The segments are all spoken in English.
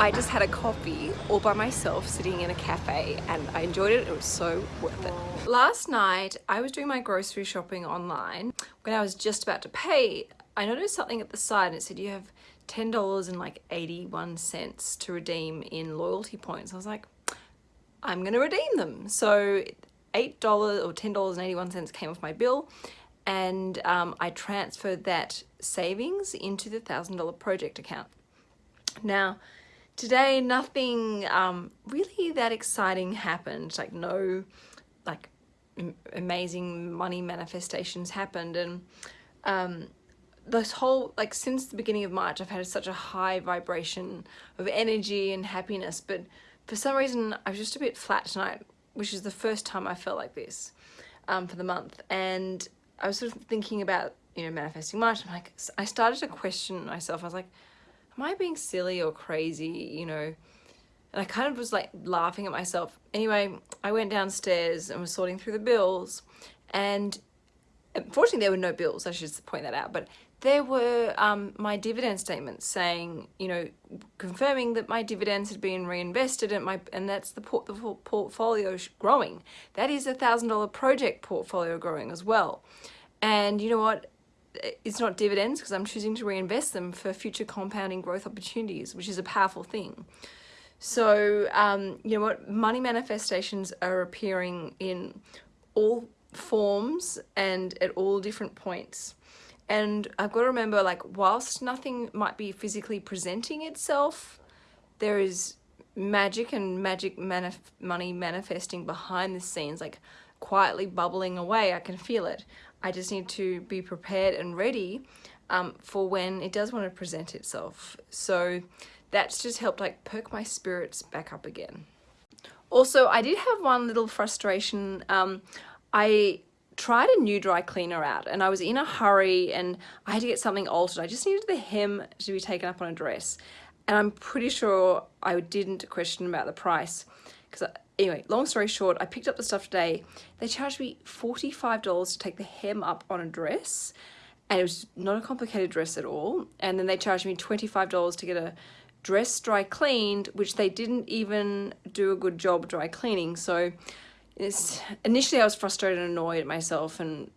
I just had a coffee all by myself sitting in a cafe and I enjoyed it. It was so worth it. Last night I was doing my grocery shopping online. When I was just about to pay, I noticed something at the side and it said you have $10 and like 81 cents to redeem in loyalty points. I was like, I'm gonna redeem them. So $8 or $10.81 came off my bill and um, I transferred that savings into the $1,000 project account. Now, today nothing um, really that exciting happened, like no like amazing money manifestations happened. And um, this whole like since the beginning of March I've had such a high vibration of energy and happiness. But for some reason I was just a bit flat tonight which is the first time I felt like this um, for the month. And I was sort of thinking about you know manifesting March. I'm like I started to question myself. I was like am I being silly or crazy you know and I kind of was like laughing at myself anyway I went downstairs and was sorting through the bills and unfortunately there were no bills I should point that out but there were um, my dividend statements saying, you know, confirming that my dividends had been reinvested and my and that's the, port, the portfolio growing. That is a thousand dollar project portfolio growing as well. And you know what? It's not dividends because I'm choosing to reinvest them for future compounding growth opportunities, which is a powerful thing. So, um, you know what? Money manifestations are appearing in all forms and at all different points. And I've got to remember, like, whilst nothing might be physically presenting itself, there is magic and magic manif money manifesting behind the scenes, like quietly bubbling away. I can feel it. I just need to be prepared and ready um, for when it does want to present itself. So that's just helped like perk my spirits back up again. Also, I did have one little frustration. Um, I tried a new dry cleaner out and I was in a hurry and I had to get something altered. I just needed the hem to be taken up on a dress and I'm pretty sure I didn't question about the price because anyway long story short I picked up the stuff today they charged me $45 to take the hem up on a dress and it was not a complicated dress at all and then they charged me $25 to get a dress dry cleaned which they didn't even do a good job dry cleaning so it's initially I was frustrated and annoyed at myself and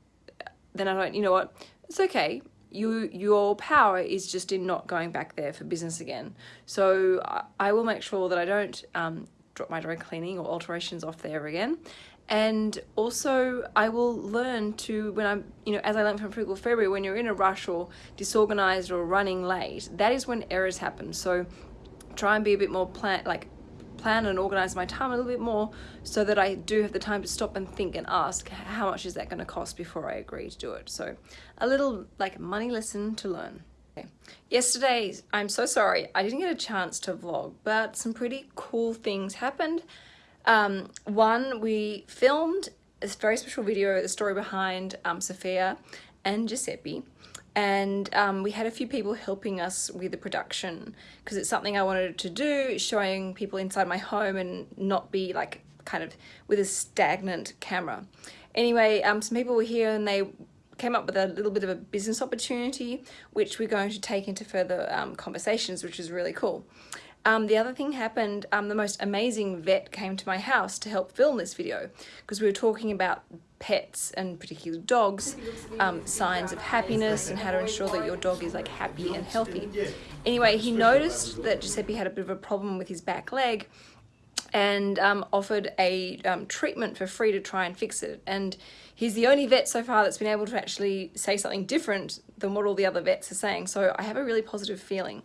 then I thought, you know what, it's okay. You, your power is just in not going back there for business again. So I, I will make sure that I don't um, drop my dry cleaning or alterations off there again. And also I will learn to, when I'm, you know, as I learned from Frugal February, when you're in a rush or disorganized or running late, that is when errors happen. So try and be a bit more plan like plan and organize my time a little bit more so that I do have the time to stop and think and ask how much is that going to cost before I agree to do it. So a little like money lesson to learn. Okay. Yesterday, I'm so sorry, I didn't get a chance to vlog, but some pretty cool things happened. Um, one, we filmed a very special video, the story behind um, Sophia and Giuseppe and um, we had a few people helping us with the production because it's something I wanted to do, showing people inside my home and not be like kind of with a stagnant camera. Anyway, um, some people were here and they came up with a little bit of a business opportunity which we're going to take into further um, conversations, which is really cool. Um, the other thing happened, um, the most amazing vet came to my house to help film this video because we were talking about pets and particularly dogs, um, signs of happiness and how to ensure that your dog is like happy and healthy. Anyway, he noticed that Giuseppe had a bit of a problem with his back leg and um, offered a um, treatment for free to try and fix it. And he's the only vet so far that's been able to actually say something different than what all the other vets are saying. So I have a really positive feeling.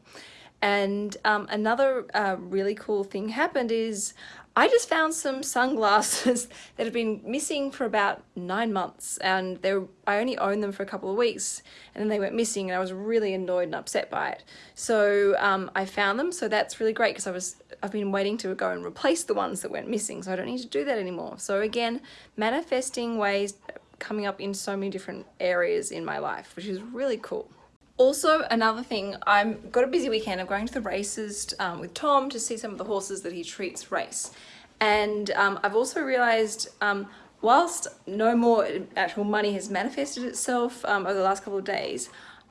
And um, another uh, really cool thing happened is I just found some sunglasses that have been missing for about nine months and they were, I only owned them for a couple of weeks and then they went missing and I was really annoyed and upset by it. So um, I found them so that's really great because I was I've been waiting to go and replace the ones that went missing so I don't need to do that anymore. So again manifesting ways coming up in so many different areas in my life which is really cool. Also, another thing, I've got a busy weekend. I'm going to the races um, with Tom to see some of the horses that he treats race. And um, I've also realized um, whilst no more actual money has manifested itself um, over the last couple of days,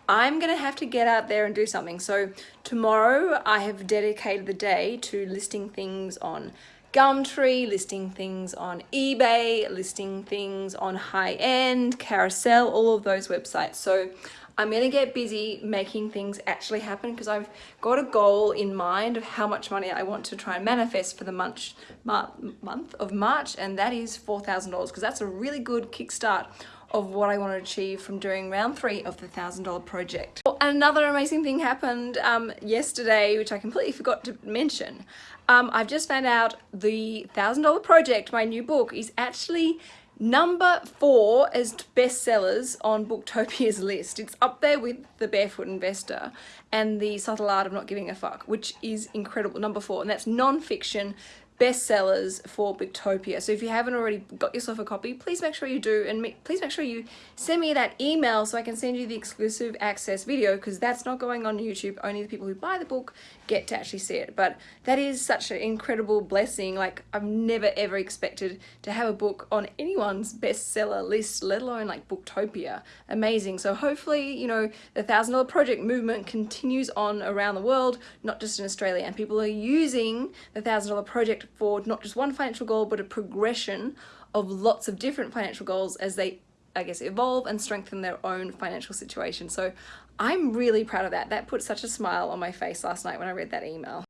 I'm gonna have to get out there and do something. So tomorrow I have dedicated the day to listing things on Gumtree, listing things on eBay, listing things on high-end, Carousell, all of those websites. So I'm gonna get busy making things actually happen because I've got a goal in mind of how much money I want to try and manifest for the month, month of March and that is $4,000 because that's a really good kickstart of what I want to achieve from doing round three of the $1,000 project. Another amazing thing happened um, yesterday, which I completely forgot to mention. Um, I've just found out the $1,000 project, my new book, is actually number four as bestsellers on Booktopia's list. It's up there with The Barefoot Investor and The Subtle Art of Not Giving a Fuck, which is incredible, number four. And that's non-fiction, bestsellers for Booktopia. So if you haven't already got yourself a copy, please make sure you do and please make sure you send me that email so I can send you the exclusive access video because that's not going on YouTube. Only the people who buy the book get to actually see it. But that is such an incredible blessing. Like I've never ever expected to have a book on anyone's bestseller list, let alone like Booktopia. Amazing. So hopefully, you know, the thousand dollar project movement continues on around the world, not just in Australia. And people are using the thousand dollar project for not just one financial goal, but a progression of lots of different financial goals as they I guess, evolve and strengthen their own financial situation. So I'm really proud of that. That put such a smile on my face last night when I read that email.